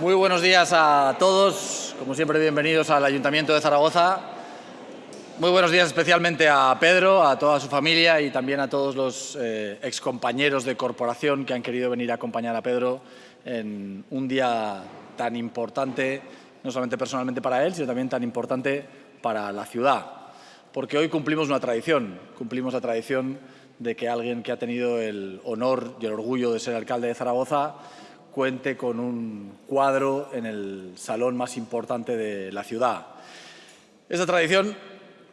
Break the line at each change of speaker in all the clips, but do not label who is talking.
Muy buenos días a todos, como siempre bienvenidos al Ayuntamiento de Zaragoza. Muy buenos días especialmente a Pedro, a toda su familia y también a todos los eh, excompañeros de corporación que han querido venir a acompañar a Pedro en un día tan importante, no solamente personalmente para él, sino también tan importante para la ciudad. Porque hoy cumplimos una tradición, cumplimos la tradición de que alguien que ha tenido el honor y el orgullo de ser alcalde de Zaragoza cuente con un cuadro en el salón más importante de la ciudad. Esa tradición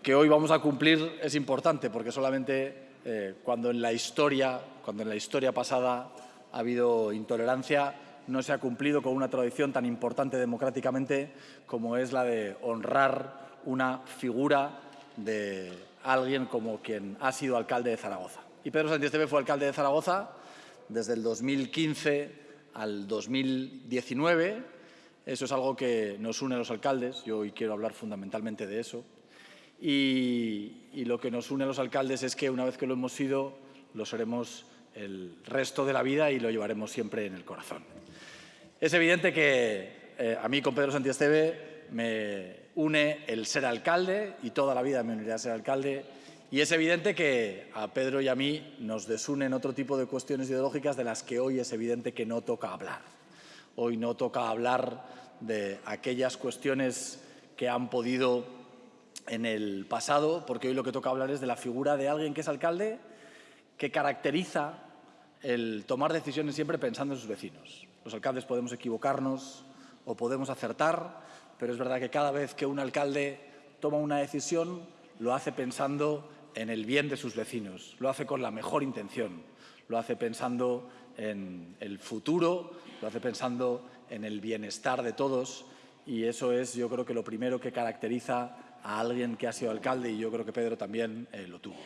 que hoy vamos a cumplir es importante porque solamente eh, cuando en la historia, cuando en la historia pasada ha habido intolerancia, no se ha cumplido con una tradición tan importante democráticamente como es la de honrar una figura de alguien como quien ha sido alcalde de Zaragoza. Y Pedro Sánchez fue alcalde de Zaragoza desde el 2015 al 2019. Eso es algo que nos une a los alcaldes. Yo hoy quiero hablar fundamentalmente de eso. Y, lo que nos une a los alcaldes es que una vez que lo hemos sido, lo seremos el resto de la vida y lo llevaremos siempre en el corazón. Es evidente que eh, a mí con Pedro Santiesteve me une el ser alcalde y toda la vida me uniré a ser alcalde y es evidente que a Pedro y a mí nos desunen otro tipo de cuestiones ideológicas de las que hoy es evidente que no toca hablar. Hoy no toca hablar de aquellas cuestiones que han podido en el pasado, porque hoy lo que toca hablar es de la figura de alguien que es alcalde, que caracteriza el tomar decisiones siempre pensando en sus vecinos. Los alcaldes podemos equivocarnos o podemos acertar, pero es verdad que cada vez que un alcalde toma una decisión lo hace pensando en el bien de sus vecinos, lo hace con la mejor intención, lo hace pensando en el futuro, lo hace pensando en el bienestar de todos. Y eso es yo creo que lo primero que caracteriza a alguien que ha sido alcalde y yo creo que Pedro también eh, lo tuvo.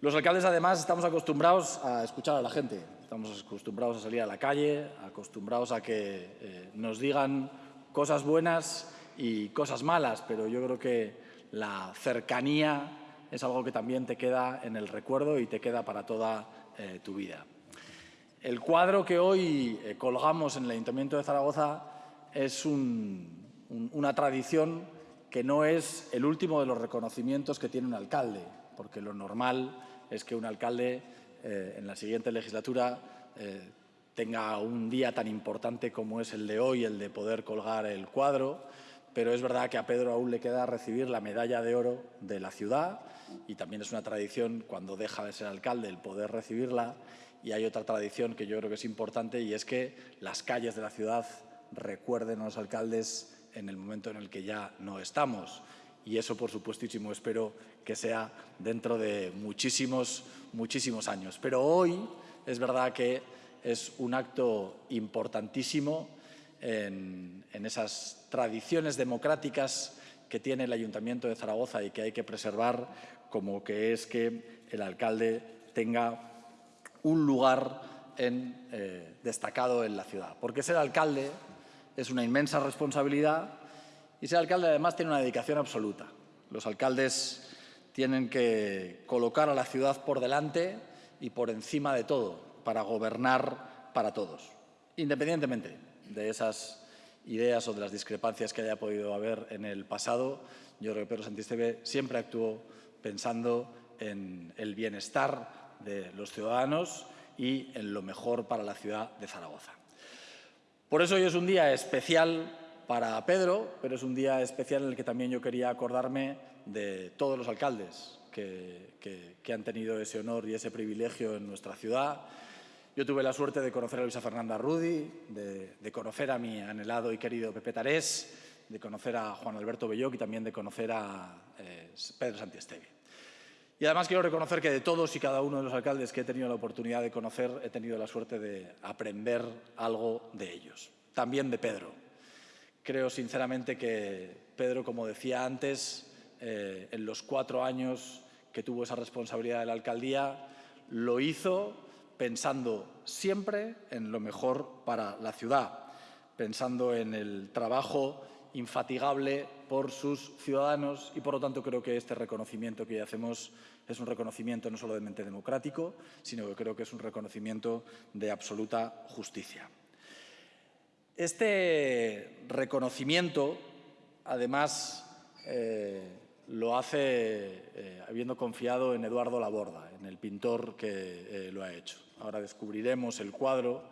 Los alcaldes además estamos acostumbrados a escuchar a la gente, estamos acostumbrados a salir a la calle, acostumbrados a que eh, nos digan cosas buenas y cosas malas, pero yo creo que la cercanía es algo que también te queda en el recuerdo y te queda para toda eh, tu vida. El cuadro que hoy eh, colgamos en el Ayuntamiento de Zaragoza es una tradición que no es el último de los reconocimientos que tiene un alcalde, porque lo normal es que un alcalde eh, en la siguiente legislatura tenga un día tan importante como es el de hoy, el de poder colgar el cuadro, pero es verdad que a Pedro aún le queda recibir la medalla de oro de la ciudad y también es una tradición cuando deja de ser alcalde el poder recibirla y hay otra tradición que yo creo que es importante y es que las calles de la ciudad recuerden a los alcaldes en el momento en el que ya no estamos y eso por supuestísimo espero que sea dentro de muchísimos, muchísimos años. Pero hoy es verdad que es un acto importantísimo en, esas tradiciones democráticas que tiene el Ayuntamiento de Zaragoza y que hay que preservar, como que es que el alcalde tenga un lugar eh, destacado en la ciudad. Porque ser alcalde es una inmensa responsabilidad y ser alcalde además tiene una dedicación absoluta. Los alcaldes tienen que colocar a la ciudad por delante y por encima de todo para gobernar para todos, independientemente de esas ideas o de las discrepancias que haya podido haber en el pasado, yo creo que Pedro Santisteve siempre actuó pensando en el bienestar de los ciudadanos y en lo mejor para la ciudad de Zaragoza. Por eso hoy es un día especial para Pedro, pero es un día especial en el que también yo quería acordarme de todos los alcaldes que, que han tenido ese honor y ese privilegio en nuestra ciudad, yo tuve la suerte de conocer a Luisa Fernanda Rudy, de, conocer a mi anhelado y querido Pepe Tarés, de conocer a Juan Alberto Belloc y también de conocer a eh, Pedro Santiesteve. Y además quiero reconocer que de todos y cada uno de los alcaldes que he tenido la oportunidad de conocer, he tenido la suerte de aprender algo de ellos. También de Pedro. Creo sinceramente que Pedro, como decía antes, eh, en los cuatro años que tuvo esa responsabilidad de la alcaldía, lo hizo pensando siempre en lo mejor para la ciudad, pensando en el trabajo infatigable por sus ciudadanos y, por lo tanto, creo que este reconocimiento que hacemos es un reconocimiento no solamente democrático, sino que creo que es un reconocimiento de absoluta justicia. Este reconocimiento, además, eh, lo hace eh, habiendo confiado en Eduardo Laborda, en el pintor que eh, lo ha hecho. Ahora descubriremos el cuadro,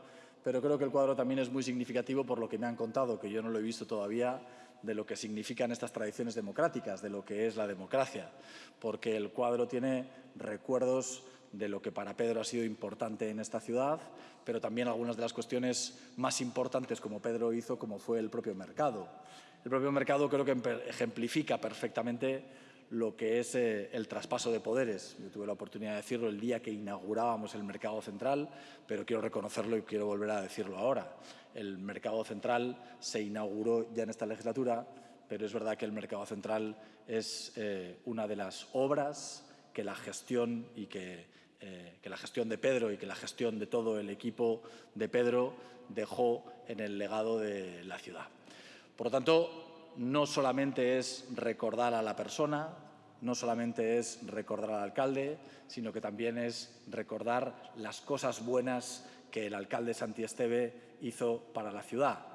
pero creo que el cuadro también es muy significativo por lo que me han contado, que yo no lo he visto todavía, de lo que significan estas tradiciones democráticas, de lo que es la democracia, porque el cuadro tiene recuerdos de lo que para Pedro ha sido importante en esta ciudad, pero también algunas de las cuestiones más importantes como Pedro hizo, como fue el propio mercado. El propio mercado creo que ejemplifica perfectamente lo que es eh, el traspaso de poderes. Yo tuve la oportunidad de decirlo el día que inaugurábamos el mercado central, pero quiero reconocerlo y quiero volver a decirlo ahora. El mercado central se inauguró ya en esta legislatura, pero es verdad que el mercado central es eh, una de las obras que la gestión y eh, que la gestión de Pedro y que la gestión de todo el equipo de Pedro dejó en el legado de la ciudad. Por lo tanto, no solamente es recordar a la persona, no solamente es recordar al alcalde, sino que también es recordar las cosas buenas que el alcalde Santi Esteve hizo para la ciudad.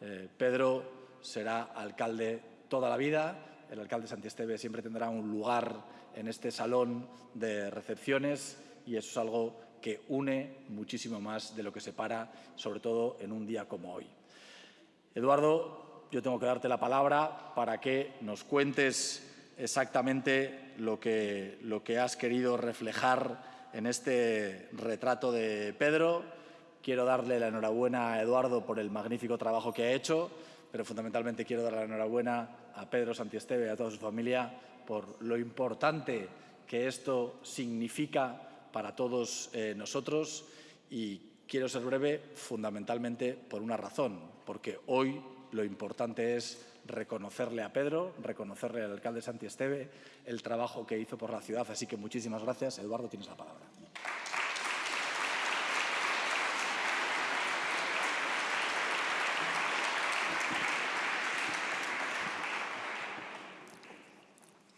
Eh, Pedro será alcalde toda la vida, el alcalde Santi Esteve siempre tendrá un lugar en este salón de recepciones y eso es algo que une muchísimo más de lo que separa, sobre todo en un día como hoy. Eduardo, yo tengo que darte la palabra para que nos cuentes exactamente lo que, lo que has querido reflejar en este retrato de Pedro. Quiero darle la enhorabuena a Eduardo por el magnífico trabajo que ha hecho, pero fundamentalmente quiero dar la enhorabuena a Pedro Santiesteve y a toda su familia por lo importante que esto significa para todos eh, nosotros y quiero ser breve fundamentalmente por una razón, porque hoy lo importante es reconocerle a Pedro, reconocerle al alcalde Santi Esteve el trabajo que hizo por la ciudad. Así que muchísimas gracias. Eduardo, tienes la palabra.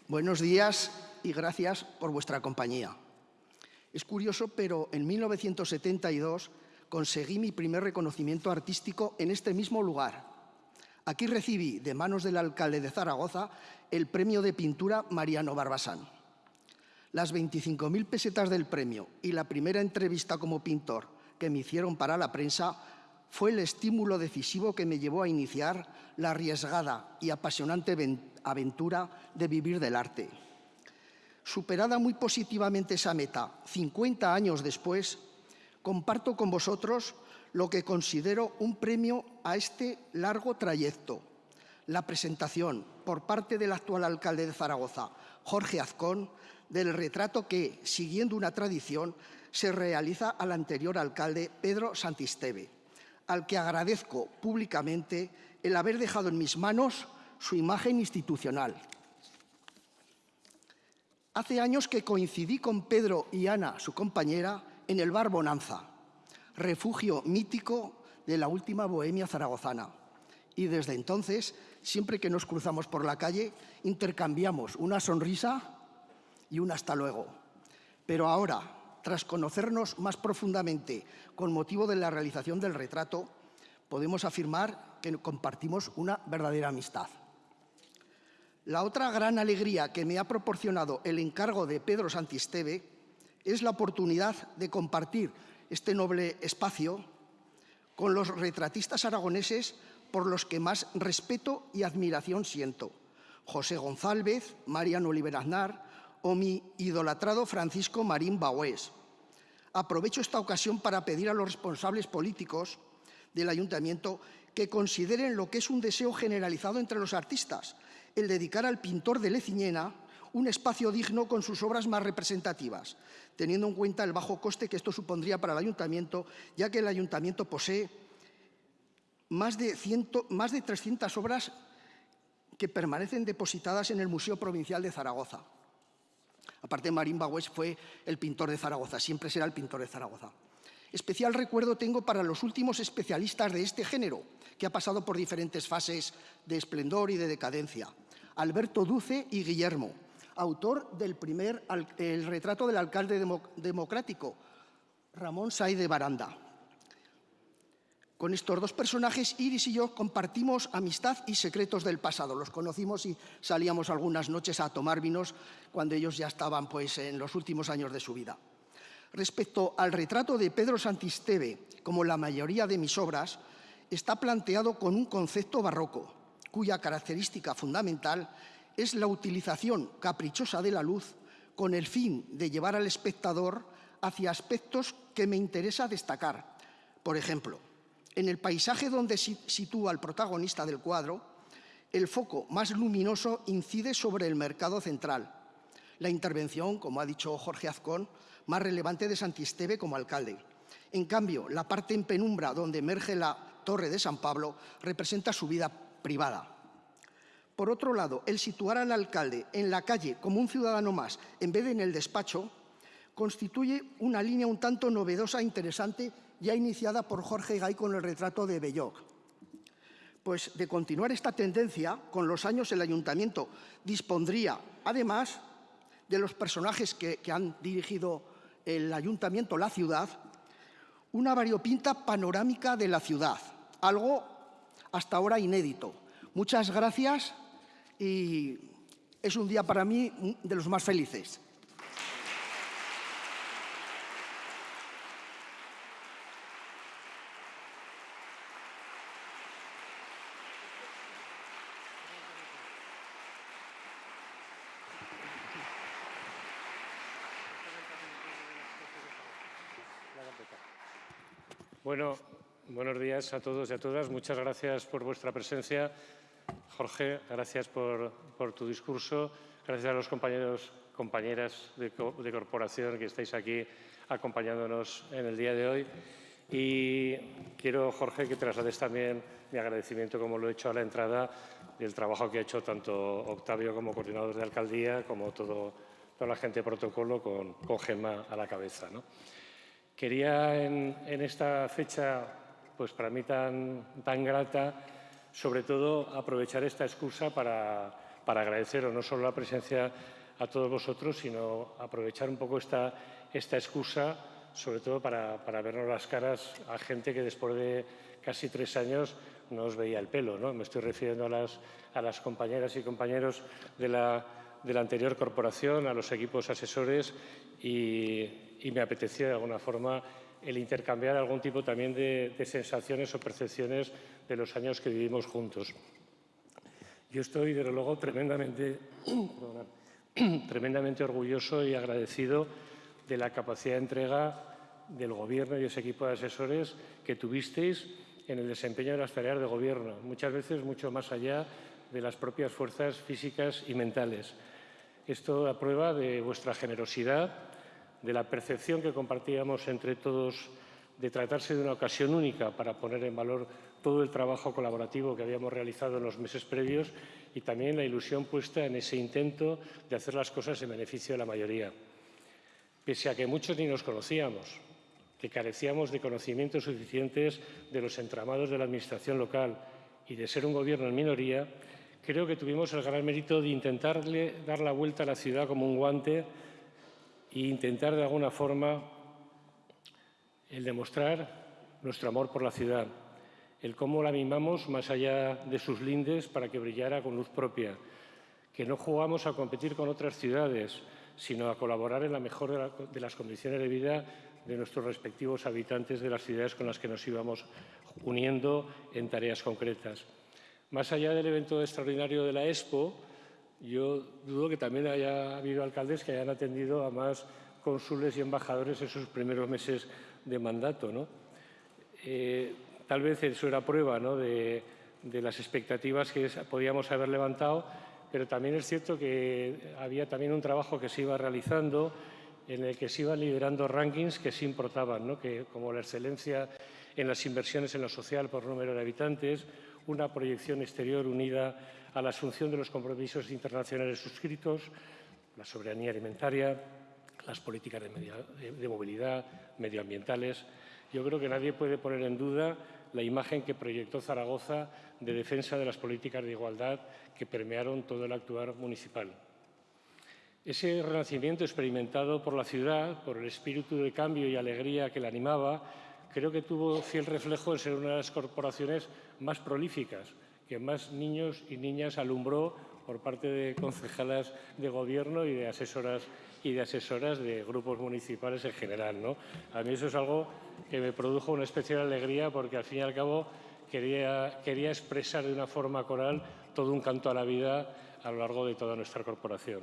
Buenos días y gracias por vuestra compañía. Es curioso, pero en 1972 conseguí mi primer reconocimiento artístico en este mismo lugar, Aquí recibí de manos del alcalde de Zaragoza el premio de pintura Mariano Barbasán. Las 25.000 pesetas del premio y la primera entrevista como pintor que me hicieron para la prensa fue el estímulo decisivo que me llevó a iniciar la arriesgada y apasionante aventura de vivir del arte. Superada muy positivamente esa meta, 50 años después, comparto con vosotros lo que considero un premio a este largo trayecto. La presentación por parte del actual alcalde de Zaragoza, Jorge Azcón, del retrato que, siguiendo una tradición, se realiza al anterior alcalde Pedro Santisteve, al que agradezco públicamente el haber dejado en mis manos su imagen institucional. Hace años que coincidí con Pedro y Ana, su compañera, en el bar Bonanza, refugio mítico de la última bohemia zaragozana. Y desde entonces, siempre que nos cruzamos por la calle, intercambiamos una sonrisa y un hasta luego. Pero ahora, tras conocernos más profundamente con motivo de la realización del retrato, podemos afirmar que compartimos una verdadera amistad. La otra gran alegría que me ha proporcionado el encargo de Pedro Santisteve es la oportunidad de compartir este noble espacio con los retratistas aragoneses por los que más respeto y admiración siento. José González, Mariano Oliver Aznar o mi idolatrado Francisco Marín Baués. Aprovecho esta ocasión para pedir a los responsables políticos del Ayuntamiento que consideren lo que es un deseo generalizado entre los artistas, el dedicar al pintor de Leciñena un espacio digno con sus obras más representativas, teniendo en cuenta el bajo coste que esto supondría para el ayuntamiento, ya que el ayuntamiento posee más de, más de 300 obras que permanecen depositadas en el Museo Provincial de Zaragoza. Aparte, Marín Bagüés fue el pintor de Zaragoza, siempre será el pintor de Zaragoza. Especial recuerdo tengo para los últimos especialistas de este género, que ha pasado por diferentes fases de esplendor y de decadencia. Alberto Duce y Guillermo, autor del primer el retrato del alcalde democrático, Ramón Say de Baranda. Con estos dos personajes, Iris y yo compartimos amistad y secretos del pasado. Los conocimos y salíamos algunas noches a tomar vinos cuando ellos ya estaban pues, en los últimos años de su vida. Respecto al retrato de Pedro Santisteve, como la mayoría de mis obras, está planteado con un concepto barroco, cuya característica fundamental es la utilización caprichosa de la luz con el fin de llevar al espectador hacia aspectos que me interesa destacar. Por ejemplo, en el paisaje donde sitúa el protagonista del cuadro, el foco más luminoso incide sobre el mercado central. La intervención, como ha dicho Jorge Azcón, más relevante de Santisteve como alcalde. En cambio, la parte en penumbra donde emerge la Torre de San Pablo representa su vida privada. Por otro lado, el situar al alcalde en la calle como un ciudadano más en vez de en el despacho constituye una línea un tanto novedosa e interesante ya iniciada por Jorge Gay con el retrato de Belloc. Pues de continuar esta tendencia, con los años el ayuntamiento dispondría, además de los personajes que, que han dirigido el ayuntamiento, la ciudad, una variopinta panorámica de la ciudad, algo hasta ahora inédito. Muchas gracias y es un día para mí de los más felices.
Bueno, buenos días a todos y a todas. Muchas gracias por vuestra presencia. Jorge, gracias por, tu discurso. Gracias a los compañeros, compañeras de, corporación que estáis aquí acompañándonos en el día de hoy. Y quiero, Jorge, que traslades también mi agradecimiento, como lo he hecho a la entrada, del trabajo que ha hecho tanto Octavio como coordinador de alcaldía, como todo, toda la gente de protocolo con, con Gemma a la cabeza. ¿no? Quería en, esta fecha, pues para mí tan, tan grata, sobre todo aprovechar esta excusa para, para agradeceros no solo la presencia a todos vosotros, sino aprovechar un poco esta, esta excusa, sobre todo para, para vernos las caras a gente que después de casi tres años no os veía el pelo. ¿no? Me estoy refiriendo a las, a las compañeras y compañeros de la, de la anterior corporación, a los equipos asesores y, y me apetecía de alguna forma el intercambiar algún tipo también de, sensaciones o percepciones de los años que vivimos juntos. Yo estoy, desde luego, tremendamente, tremendamente orgulloso y agradecido de la capacidad de entrega del Gobierno y ese equipo de asesores que tuvisteis en el desempeño de las tareas de Gobierno, muchas veces mucho más allá de las propias fuerzas físicas y mentales. Esto da prueba de vuestra generosidad, de la percepción que compartíamos entre todos de tratarse de una ocasión única para poner en valor todo el trabajo colaborativo que habíamos realizado en los meses previos y también la ilusión puesta en ese intento de hacer las cosas en beneficio de la mayoría. Pese a que muchos ni nos conocíamos, que carecíamos de conocimientos suficientes de los entramados de la Administración local y de ser un gobierno en minoría, creo que tuvimos el gran mérito de intentarle dar la vuelta a la ciudad como un guante e intentar de alguna forma el demostrar nuestro amor por la ciudad, el cómo la mimamos más allá de sus lindes para que brillara con luz propia, que no jugamos a competir con otras ciudades, sino a colaborar en la mejor de, las condiciones de vida de nuestros respectivos habitantes de las ciudades con las que nos íbamos uniendo en tareas concretas. Más allá del evento extraordinario de la Expo, yo dudo que también haya habido alcaldes que hayan atendido a más cónsules y embajadores en sus primeros meses de mandato. ¿no? Eh, tal vez eso era prueba ¿no? de, las expectativas que podíamos haber levantado, pero también es cierto que había también un trabajo que se iba realizando en el que se iban liderando rankings que sí importaban, ¿no? que, como la excelencia en las inversiones en lo social por número de habitantes, una proyección exterior unida a la asunción de los compromisos internacionales suscritos, la soberanía alimentaria, las políticas de, movilidad, medioambientales. Yo creo que nadie puede poner en duda la imagen que proyectó Zaragoza de defensa de las políticas de igualdad que permearon todo el actuar municipal. Ese renacimiento experimentado por la ciudad, por el espíritu de cambio y alegría que la animaba, creo que tuvo fiel reflejo en ser una de las corporaciones más prolíficas, que más niños y niñas alumbró por parte de concejalas de gobierno y de asesoras y de asesoras de grupos municipales en general. ¿no? A mí eso es algo que me produjo una especial alegría porque al fin y al cabo quería, quería expresar de una forma coral todo un canto a la vida a lo largo de toda nuestra corporación.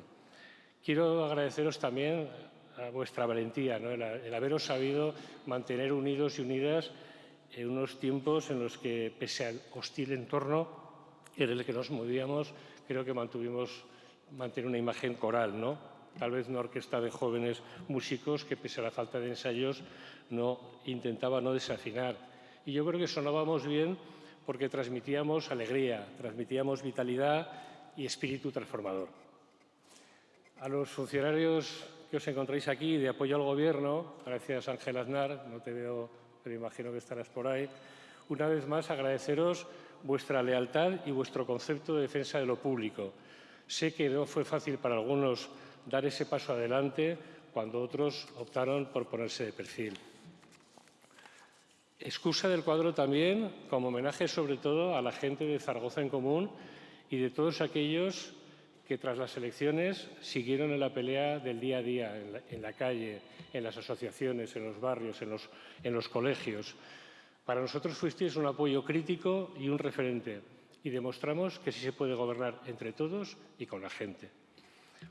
Quiero agradeceros también a vuestra valentía, ¿no? el, haberos sabido mantener unidos y unidas en unos tiempos en los que, pese al hostil entorno en el que nos movíamos, creo que mantuvimos mantener una imagen coral, ¿no? Tal vez una orquesta de jóvenes músicos que, pese a la falta de ensayos, no intentaba no desafinar. Y yo creo que sonábamos bien porque transmitíamos alegría, transmitíamos vitalidad y espíritu transformador. A los funcionarios que os encontráis aquí de apoyo al Gobierno, gracias Ángel Aznar, no te veo, pero imagino que estarás por ahí, una vez más agradeceros vuestra lealtad y vuestro concepto de defensa de lo público. Sé que no fue fácil para algunos dar ese paso adelante cuando otros optaron por ponerse de perfil. Excusa del cuadro también como homenaje sobre todo a la gente de Zaragoza en Común y de todos aquellos que tras las elecciones siguieron en la pelea del día a día, en la, calle, en las asociaciones, en los barrios, en los, en los colegios. Para nosotros fuisteis un apoyo crítico y un referente y demostramos que sí se puede gobernar entre todos y con la gente.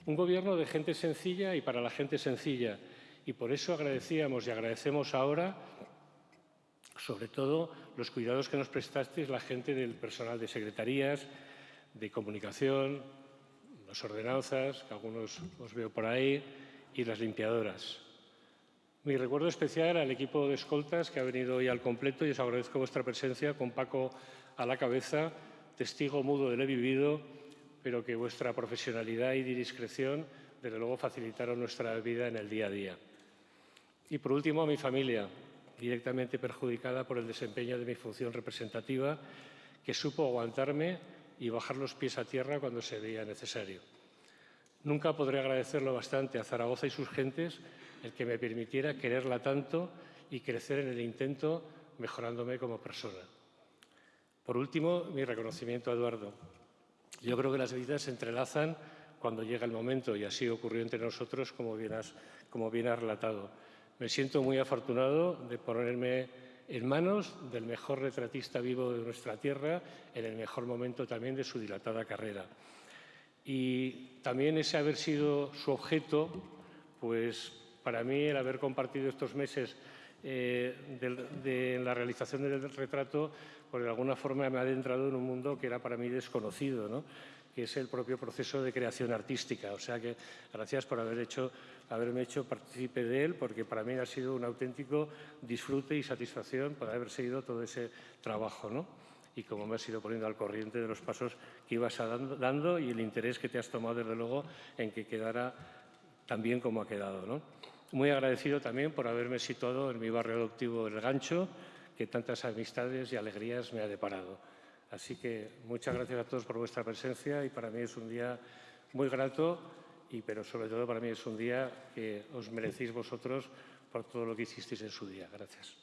Un gobierno de gente sencilla y para la gente sencilla y por eso agradecíamos y agradecemos ahora sobre todo los cuidados que nos prestasteis la gente del personal de secretarías, de comunicación, las ordenanzas, que algunos os veo por ahí, y las limpiadoras. Mi recuerdo especial al equipo de escoltas que ha venido hoy al completo y os agradezco vuestra presencia con Paco a la cabeza, testigo mudo de lo vivido, pero que vuestra profesionalidad y discreción desde luego facilitaron nuestra vida en el día a día. Y por último, a mi familia, directamente perjudicada por el desempeño de mi función representativa, que supo aguantarme y bajar los pies a tierra cuando se veía necesario. Nunca podré agradecerlo bastante a Zaragoza y sus gentes el que me permitiera quererla tanto y crecer en el intento mejorándome como persona. Por último, mi reconocimiento a Eduardo. Yo creo que las vidas se entrelazan cuando llega el momento y así ocurrió entre nosotros como bien has, como bien has relatado. Me siento muy afortunado de ponerme en manos del mejor retratista vivo de nuestra tierra en el mejor momento también de su dilatada carrera. Y también ese haber sido su objeto, pues para mí el haber compartido estos meses eh, de, la realización del retrato, pues de alguna forma me ha adentrado en un mundo que era para mí desconocido. ¿no? Que es el propio proceso de creación artística. O sea que gracias por haber hecho, haberme hecho partícipe de él, porque para mí ha sido un auténtico disfrute y satisfacción por haber seguido todo ese trabajo. ¿no? Y como me has ido poniendo al corriente de los pasos que ibas dando y el interés que te has tomado, desde luego, en que quedara tan bien como ha quedado. ¿no? Muy agradecido también por haberme situado en mi barrio adoptivo El Gancho, que tantas amistades y alegrías me ha deparado. Así que muchas gracias a todos por vuestra presencia y para mí es un día muy grato, y, pero sobre todo para mí es un día que os merecéis vosotros por todo lo que hicisteis en su día. Gracias.